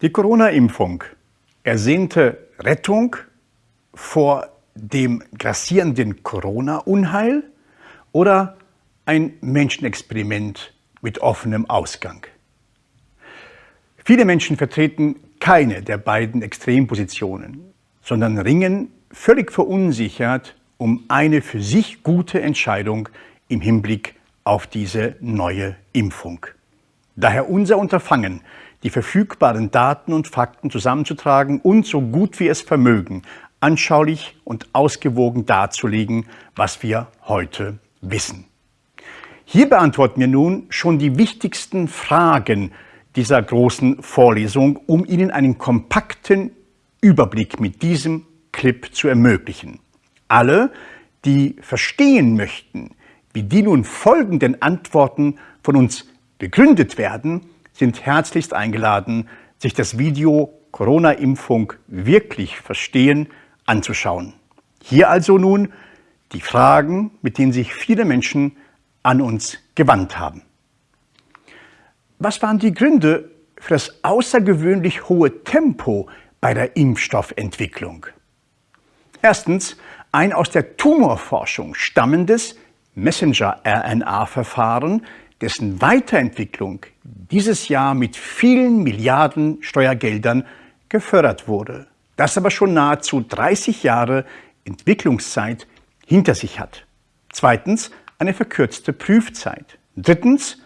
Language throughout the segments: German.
Die Corona-Impfung, ersehnte Rettung vor dem grassierenden Corona-Unheil oder ein Menschenexperiment mit offenem Ausgang? Viele Menschen vertreten keine der beiden Extrempositionen, sondern ringen völlig verunsichert um eine für sich gute Entscheidung im Hinblick auf diese neue Impfung. Daher unser Unterfangen, die verfügbaren Daten und Fakten zusammenzutragen und so gut wir es vermögen, anschaulich und ausgewogen darzulegen, was wir heute wissen. Hier beantworten wir nun schon die wichtigsten Fragen dieser großen Vorlesung, um Ihnen einen kompakten Überblick mit diesem Clip zu ermöglichen. Alle, die verstehen möchten, wie die nun folgenden Antworten von uns begründet werden, sind herzlichst eingeladen, sich das Video Corona-Impfung wirklich verstehen anzuschauen. Hier also nun die Fragen, mit denen sich viele Menschen an uns gewandt haben. Was waren die Gründe für das außergewöhnlich hohe Tempo bei der Impfstoffentwicklung? Erstens ein aus der Tumorforschung stammendes Messenger-RNA-Verfahren, dessen Weiterentwicklung dieses Jahr mit vielen Milliarden Steuergeldern gefördert wurde, das aber schon nahezu 30 Jahre Entwicklungszeit hinter sich hat. Zweitens eine verkürzte Prüfzeit. Drittens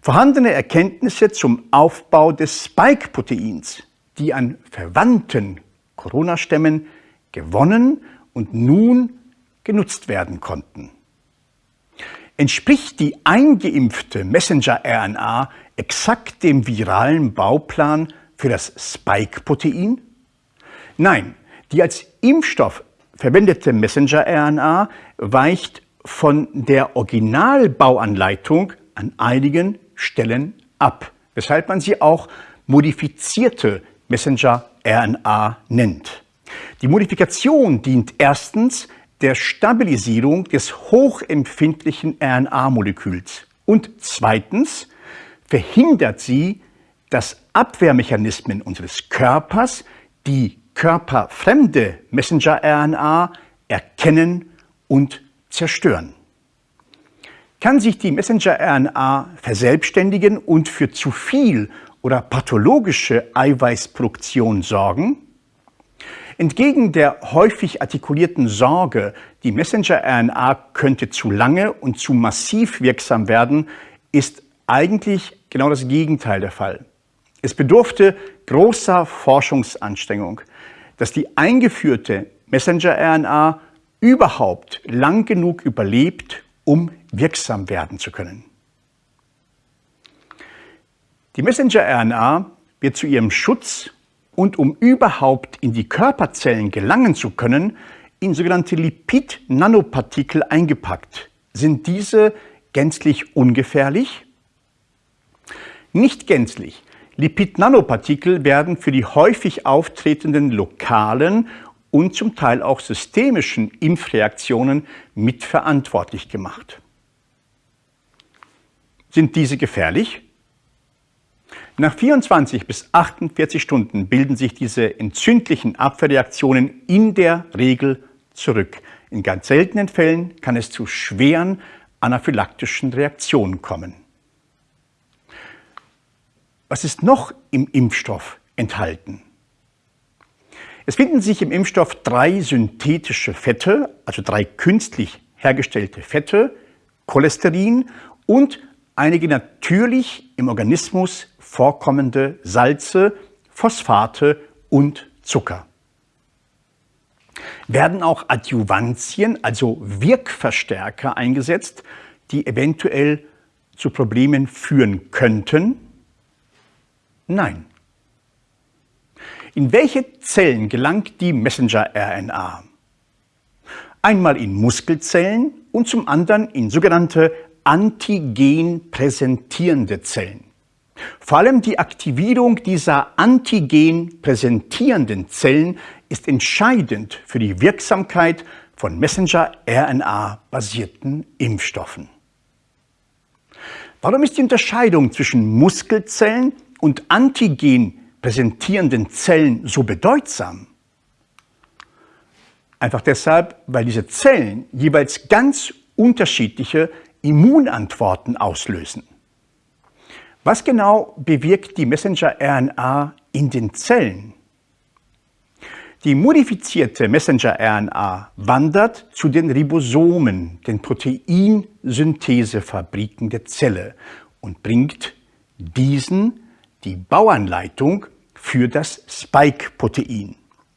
vorhandene Erkenntnisse zum Aufbau des Spike-Proteins, die an verwandten Corona-Stämmen gewonnen und nun genutzt werden konnten. Entspricht die eingeimpfte Messenger-RNA exakt dem viralen Bauplan für das Spike-Protein? Nein, die als Impfstoff verwendete Messenger-RNA weicht von der Originalbauanleitung an einigen Stellen ab, weshalb man sie auch modifizierte Messenger-RNA nennt. Die Modifikation dient erstens der Stabilisierung des hochempfindlichen RNA-Moleküls und zweitens verhindert sie, dass Abwehrmechanismen unseres Körpers die körperfremde Messenger-RNA erkennen und zerstören. Kann sich die Messenger-RNA verselbstständigen und für zu viel oder pathologische Eiweißproduktion sorgen? Entgegen der häufig artikulierten Sorge, die Messenger-RNA könnte zu lange und zu massiv wirksam werden, ist eigentlich genau das Gegenteil der Fall. Es bedurfte großer Forschungsanstrengung, dass die eingeführte Messenger-RNA überhaupt lang genug überlebt, um wirksam werden zu können. Die Messenger-RNA wird zu ihrem Schutz und um überhaupt in die Körperzellen gelangen zu können, in sogenannte Lipid-Nanopartikel eingepackt. Sind diese gänzlich ungefährlich? Nicht gänzlich. Lipid-Nanopartikel werden für die häufig auftretenden lokalen und zum Teil auch systemischen Impfreaktionen mitverantwortlich gemacht. Sind diese gefährlich? Nach 24 bis 48 Stunden bilden sich diese entzündlichen Abwehrreaktionen in der Regel zurück. In ganz seltenen Fällen kann es zu schweren anaphylaktischen Reaktionen kommen. Was ist noch im Impfstoff enthalten? Es finden sich im Impfstoff drei synthetische Fette, also drei künstlich hergestellte Fette, Cholesterin und einige natürlich im Organismus vorkommende Salze, Phosphate und Zucker. Werden auch Adjuvantien, also Wirkverstärker eingesetzt, die eventuell zu Problemen führen könnten? Nein. In welche Zellen gelangt die Messenger-RNA? Einmal in Muskelzellen und zum anderen in sogenannte antigen präsentierende Zellen. Vor allem die Aktivierung dieser antigen präsentierenden Zellen ist entscheidend für die Wirksamkeit von Messenger-RNA-basierten Impfstoffen. Warum ist die Unterscheidung zwischen Muskelzellen und antigen präsentierenden Zellen so bedeutsam? Einfach deshalb, weil diese Zellen jeweils ganz unterschiedliche Immunantworten auslösen. Was genau bewirkt die Messenger-RNA in den Zellen? Die modifizierte Messenger-RNA wandert zu den Ribosomen, den Proteinsynthesefabriken der Zelle und bringt diesen die Bauanleitung für das Spike-Protein,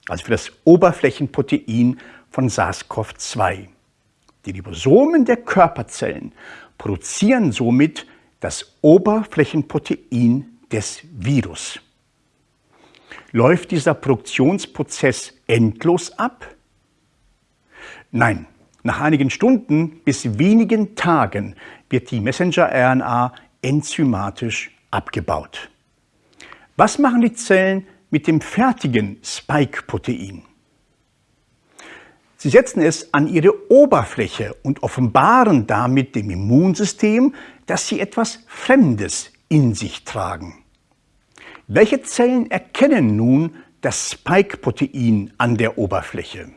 also für das Oberflächenprotein von SARS-CoV-2. Die Ribosomen der Körperzellen produzieren somit das Oberflächenprotein des Virus. Läuft dieser Produktionsprozess endlos ab? Nein, nach einigen Stunden bis wenigen Tagen wird die Messenger-RNA enzymatisch abgebaut. Was machen die Zellen mit dem fertigen Spike-Protein? Sie setzen es an ihre Oberfläche und offenbaren damit dem Immunsystem, dass sie etwas Fremdes in sich tragen. Welche Zellen erkennen nun das Spike-Protein an der Oberfläche?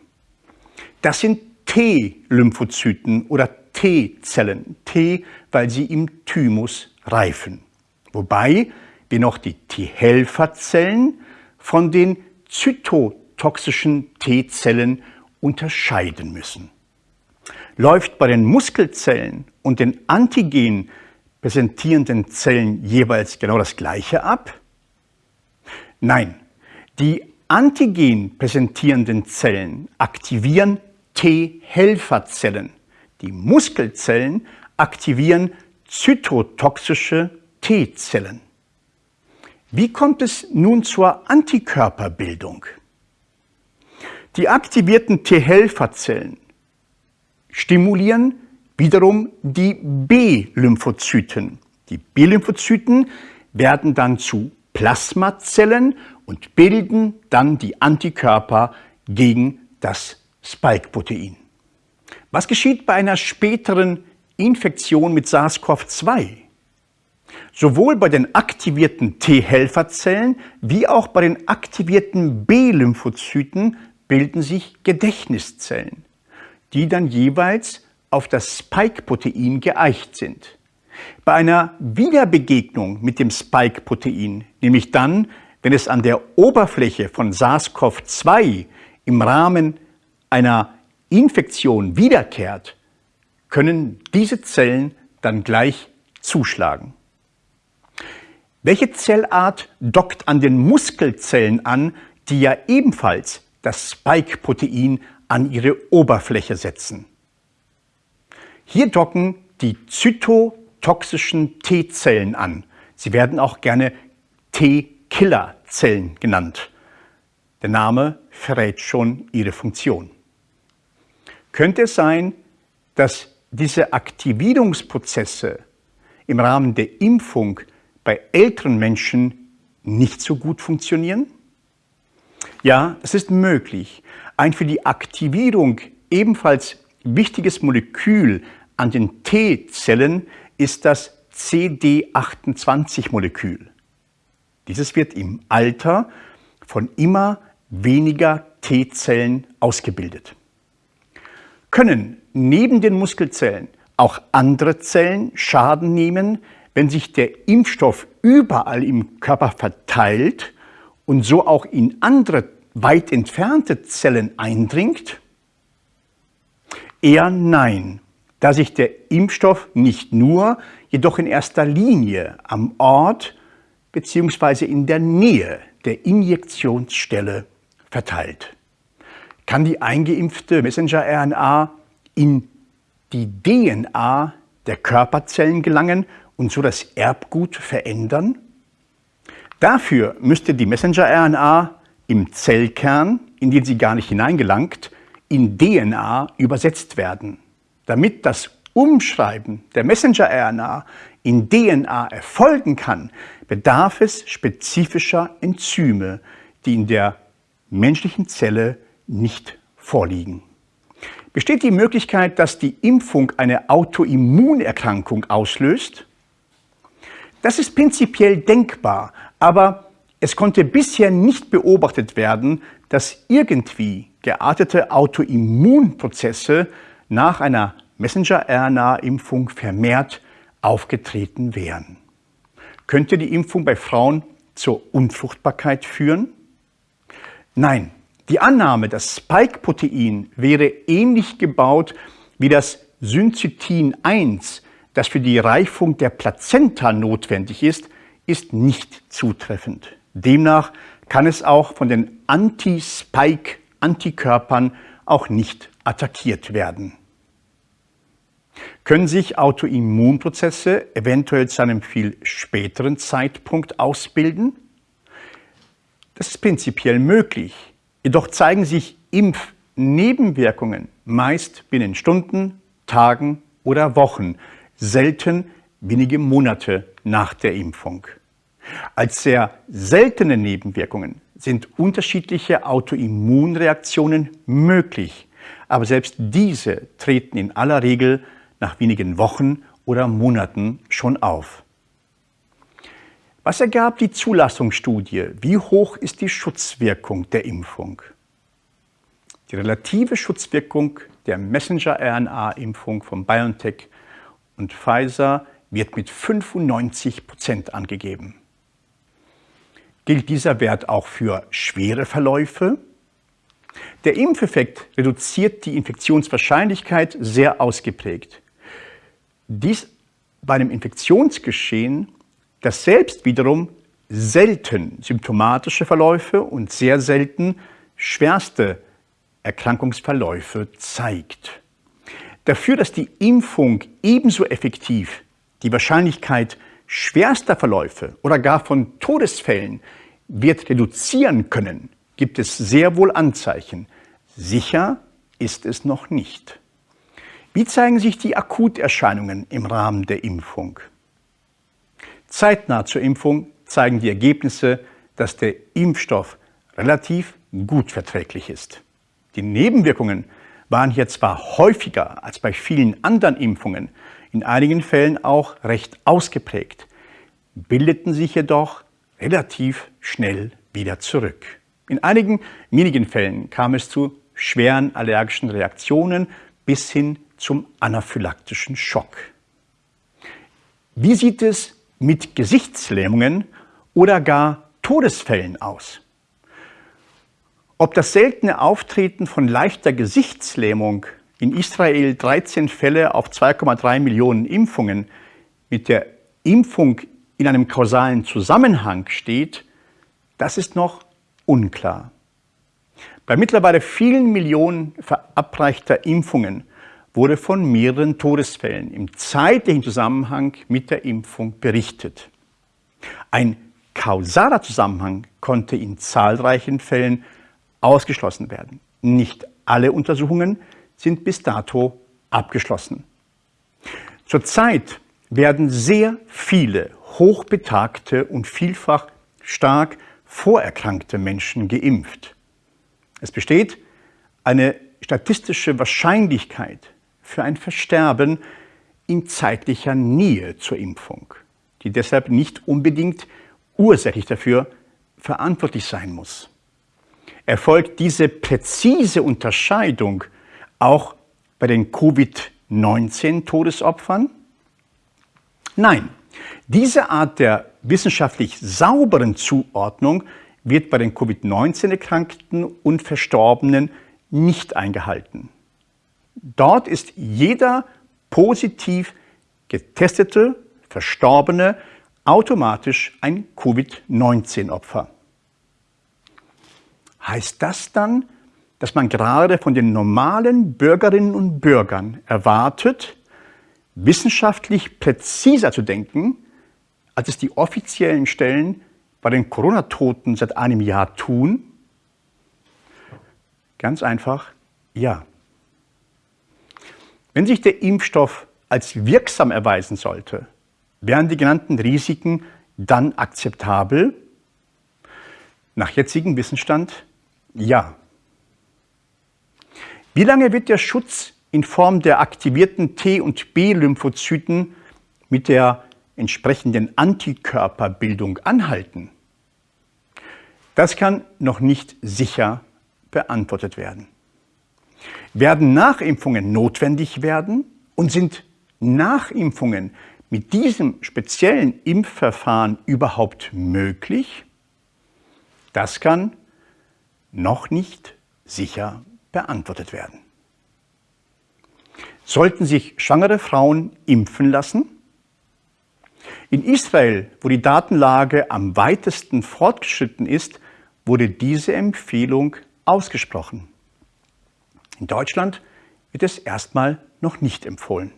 Das sind T-Lymphozyten oder T-Zellen. T, weil sie im Thymus reifen. Wobei wir noch die T-Helferzellen von den zytotoxischen T-Zellen unterscheiden müssen. Läuft bei den Muskelzellen und den Antigen präsentierenden Zellen jeweils genau das Gleiche ab? Nein, die Antigen präsentierenden Zellen aktivieren T-Helferzellen. Die Muskelzellen aktivieren zytotoxische T-Zellen. Wie kommt es nun zur Antikörperbildung? Die aktivierten T-Helferzellen stimulieren wiederum die B-Lymphozyten. Die B-Lymphozyten werden dann zu Plasmazellen und bilden dann die Antikörper gegen das Spike-Protein. Was geschieht bei einer späteren Infektion mit SARS-CoV-2? Sowohl bei den aktivierten T-Helferzellen wie auch bei den aktivierten B-Lymphozyten bilden sich Gedächtniszellen, die dann jeweils auf das Spike-Protein geeicht sind. Bei einer Wiederbegegnung mit dem Spike-Protein, nämlich dann, wenn es an der Oberfläche von SARS-CoV-2 im Rahmen einer Infektion wiederkehrt, können diese Zellen dann gleich zuschlagen. Welche Zellart dockt an den Muskelzellen an, die ja ebenfalls das Spike-Protein an ihre Oberfläche setzen? Hier docken die Zyto toxischen T-Zellen an. Sie werden auch gerne T-Killer-Zellen genannt. Der Name verrät schon ihre Funktion. Könnte es sein, dass diese Aktivierungsprozesse im Rahmen der Impfung bei älteren Menschen nicht so gut funktionieren? Ja, es ist möglich. Ein für die Aktivierung ebenfalls wichtiges Molekül an den T-Zellen ist das CD28-Molekül. Dieses wird im Alter von immer weniger T-Zellen ausgebildet. Können neben den Muskelzellen auch andere Zellen Schaden nehmen, wenn sich der Impfstoff überall im Körper verteilt und so auch in andere weit entfernte Zellen eindringt? Eher nein da sich der Impfstoff nicht nur, jedoch in erster Linie am Ort bzw. in der Nähe der Injektionsstelle verteilt. Kann die eingeimpfte Messenger-RNA in die DNA der Körperzellen gelangen und so das Erbgut verändern? Dafür müsste die Messenger-RNA im Zellkern, in den sie gar nicht hineingelangt, in DNA übersetzt werden. Damit das Umschreiben der Messenger-RNA in DNA erfolgen kann, bedarf es spezifischer Enzyme, die in der menschlichen Zelle nicht vorliegen. Besteht die Möglichkeit, dass die Impfung eine Autoimmunerkrankung auslöst? Das ist prinzipiell denkbar, aber Es konnte bisher nicht beobachtet werden, dass irgendwie geartete Autoimmunprozesse nach einer Messenger-RNA-Impfung vermehrt aufgetreten wären. Könnte die Impfung bei Frauen zur Unfruchtbarkeit führen? Nein, die Annahme, das Spike-Protein wäre ähnlich gebaut wie das Syncytin 1, das für die Reifung der Plazenta notwendig ist, ist nicht zutreffend. Demnach kann es auch von den Anti-Spike-Antikörpern auch nicht attackiert werden. Können sich Autoimmunprozesse eventuell zu einem viel späteren Zeitpunkt ausbilden? Das ist prinzipiell möglich. Jedoch zeigen sich Impfnebenwirkungen meist binnen Stunden, Tagen oder Wochen, selten wenige Monate nach der Impfung. Als sehr seltene Nebenwirkungen sind unterschiedliche Autoimmunreaktionen möglich, aber selbst diese treten in aller Regel nach wenigen Wochen oder Monaten schon auf. Was ergab die Zulassungsstudie? Wie hoch ist die Schutzwirkung der Impfung? Die relative Schutzwirkung der Messenger-RNA-Impfung von BioNTech und Pfizer wird mit 95 Prozent angegeben. Gilt dieser Wert auch für schwere Verläufe? Der Impfeffekt reduziert die Infektionswahrscheinlichkeit sehr ausgeprägt. Dies bei einem Infektionsgeschehen, das selbst wiederum selten symptomatische Verläufe und sehr selten schwerste Erkrankungsverläufe zeigt. Dafür, dass die Impfung ebenso effektiv die Wahrscheinlichkeit schwerster Verläufe oder gar von Todesfällen wird reduzieren können, gibt es sehr wohl Anzeichen. Sicher ist es noch nicht. Wie zeigen sich die Akuterscheinungen im Rahmen der Impfung? Zeitnah zur Impfung zeigen die Ergebnisse, dass der Impfstoff relativ gut verträglich ist. Die Nebenwirkungen waren hier zwar häufiger als bei vielen anderen Impfungen, in einigen Fällen auch recht ausgeprägt, bildeten sich jedoch relativ schnell wieder zurück. In einigen wenigen Fällen kam es zu schweren allergischen Reaktionen bis hin zum anaphylaktischen Schock. Wie sieht es mit Gesichtslähmungen oder gar Todesfällen aus? Ob das seltene Auftreten von leichter Gesichtslähmung in Israel 13 Fälle auf 2,3 Millionen Impfungen mit der Impfung in einem kausalen Zusammenhang steht, das ist noch unklar. Bei mittlerweile vielen Millionen verabreichter Impfungen wurde von mehreren Todesfällen im zeitlichen Zusammenhang mit der Impfung berichtet. Ein kausaler Zusammenhang konnte in zahlreichen Fällen ausgeschlossen werden. Nicht alle Untersuchungen sind bis dato abgeschlossen. Zurzeit werden sehr viele hochbetagte und vielfach stark vorerkrankte Menschen geimpft. Es besteht eine statistische Wahrscheinlichkeit für ein Versterben in zeitlicher Nähe zur Impfung, die deshalb nicht unbedingt ursächlich dafür verantwortlich sein muss. Erfolgt diese präzise Unterscheidung auch bei den Covid-19-Todesopfern? Nein, diese Art der wissenschaftlich sauberen Zuordnung wird bei den Covid-19-Erkrankten und Verstorbenen nicht eingehalten. Dort ist jeder positiv getestete Verstorbene automatisch ein Covid-19-Opfer. Heißt das dann, dass man gerade von den normalen Bürgerinnen und Bürgern erwartet, wissenschaftlich präziser zu denken, als es die offiziellen Stellen bei den Corona-Toten seit einem Jahr tun? Ganz einfach, ja. Wenn sich der Impfstoff als wirksam erweisen sollte, wären die genannten Risiken dann akzeptabel? Nach jetzigem Wissensstand ja. Wie lange wird der Schutz in Form der aktivierten T- und B-Lymphozyten mit der entsprechenden Antikörperbildung anhalten? Das kann noch nicht sicher beantwortet werden. Werden Nachimpfungen notwendig werden und sind Nachimpfungen mit diesem speziellen Impfverfahren überhaupt möglich? Das kann noch nicht sicher beantwortet werden. Sollten sich schwangere Frauen impfen lassen? In Israel, wo die Datenlage am weitesten fortgeschritten ist, wurde diese Empfehlung ausgesprochen. In Deutschland wird es erstmal noch nicht empfohlen.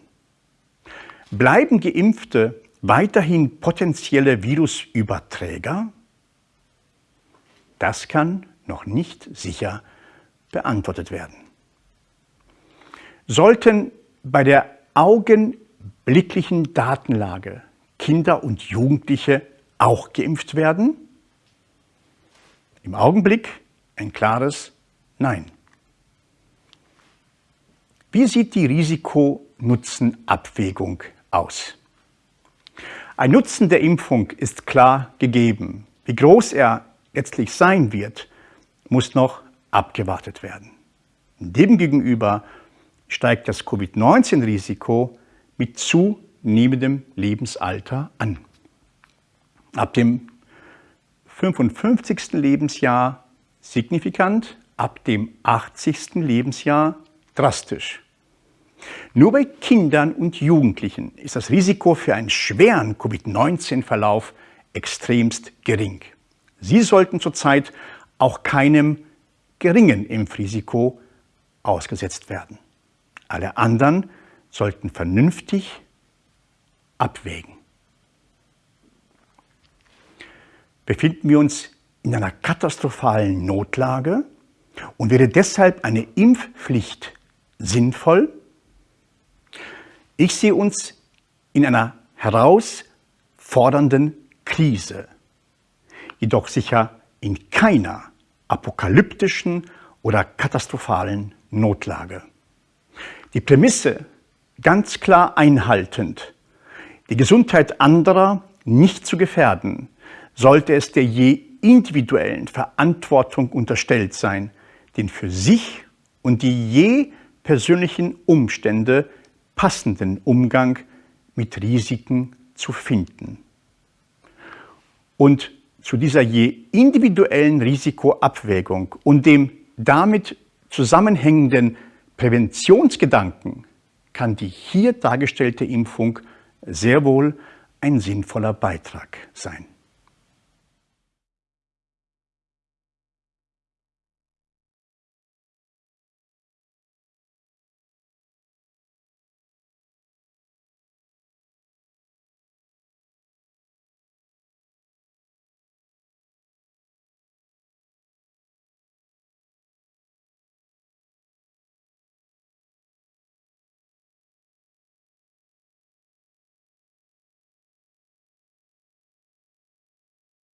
Bleiben Geimpfte weiterhin potenzielle Virusüberträger? Das kann noch nicht sicher beantwortet werden. Sollten bei der augenblicklichen Datenlage Kinder und Jugendliche auch geimpft werden? Im Augenblick ein klares Nein. Wie sieht die Risiko-Nutzen-Abwägung aus? Ein Nutzen der Impfung ist klar gegeben. Wie groß er letztlich sein wird, muss noch abgewartet werden. Demgegenüber steigt das Covid-19-Risiko mit zunehmendem Lebensalter an. Ab dem 55. Lebensjahr signifikant, ab dem 80. Lebensjahr drastisch. Nur bei Kindern und Jugendlichen ist das Risiko für einen schweren Covid-19-Verlauf extremst gering. Sie sollten zurzeit auch keinem geringen Impfrisiko ausgesetzt werden. Alle anderen sollten vernünftig abwägen. Befinden wir uns in einer katastrophalen Notlage und wäre deshalb eine Impfpflicht sinnvoll? Ich sehe uns in einer herausfordernden Krise, jedoch sicher in keiner apokalyptischen oder katastrophalen Notlage. Die Prämisse ganz klar einhaltend, die Gesundheit anderer nicht zu gefährden, sollte es der je individuellen Verantwortung unterstellt sein, den für sich und die je persönlichen Umstände passenden Umgang mit Risiken zu finden. Und zu dieser je individuellen Risikoabwägung und dem damit zusammenhängenden Präventionsgedanken kann die hier dargestellte Impfung sehr wohl ein sinnvoller Beitrag sein.